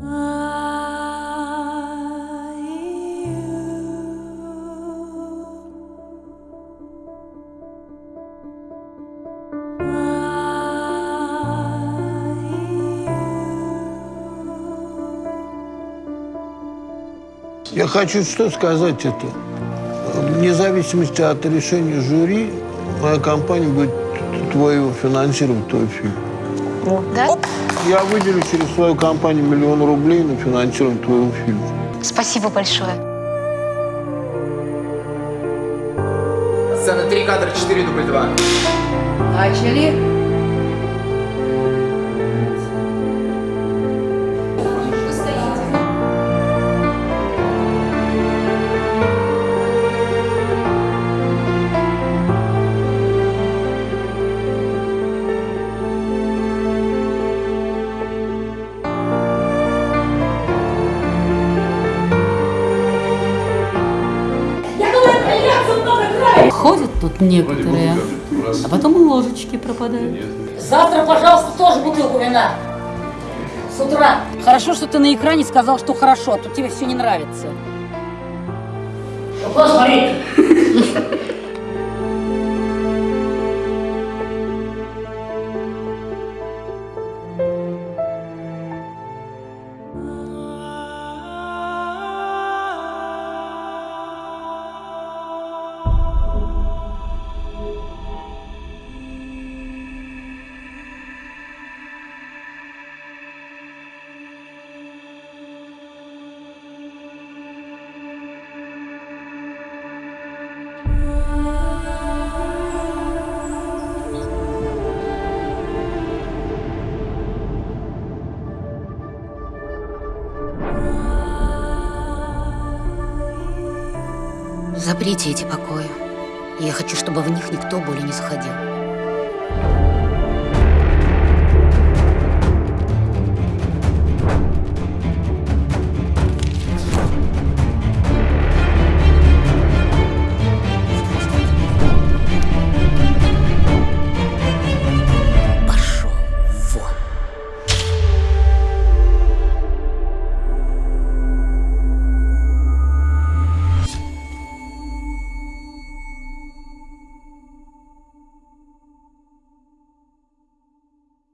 Я хочу что сказать это. Вне зависимости от решения жюри, моя компания будет твою финансировать твой фильм. Да? Я выделю через свою компанию миллион рублей на финансирование твоего фильма. Спасибо большое. Сцена 3, кадр 4, дубль 2. Начали. Ходят тут некоторые, а потом и ложечки пропадают. Завтра, пожалуйста, тоже бутылку вина. С утра. Хорошо, что ты на экране сказал, что хорошо, а то тебе все не нравится. Ну, куда Заприте эти покои. Я хочу, чтобы в них никто более не заходил.